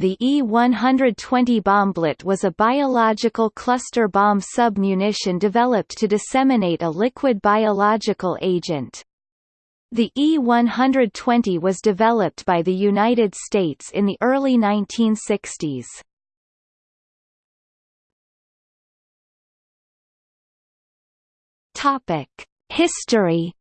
the E-120 bomblet was a biological cluster bomb submunition developed to disseminate a liquid biological agent. The E-120 was developed by the United States in the early 1960s. Topic: History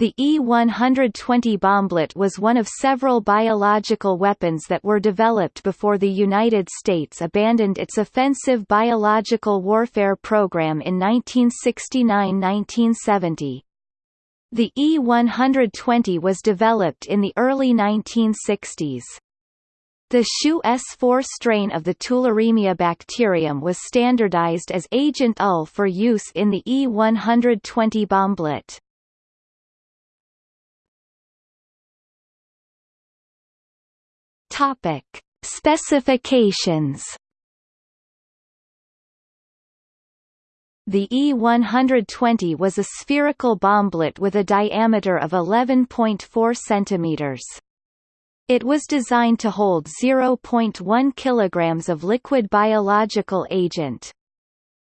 The E-120 bomblet was one of several biological weapons that were developed before the United States abandoned its offensive biological warfare program in 1969–1970. The E-120 was developed in the early 1960s. The Schu S4 strain of the Tularemia bacterium was standardized as Agent UL for use in the E-120 bomblet. Topic: Specifications. The E-120 was a spherical bomblet with a diameter of 11.4 cm. It was designed to hold 0.1 kg of liquid biological agent.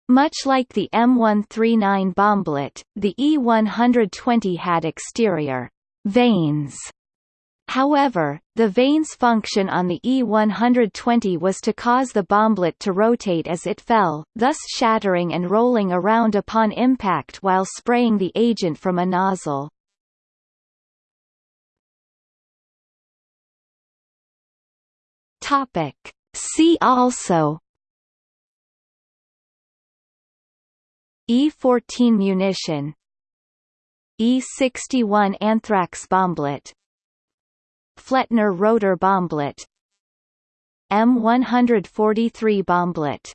Much like the M139 bomblet, the E-120 had exterior vanes However, the vane's function on the E-120 was to cause the bomblet to rotate as it fell, thus shattering and rolling around upon impact while spraying the agent from a nozzle. Topic. See also E-14 munition E-61 anthrax bomblet Flettner rotor bomblet. M143 bomblet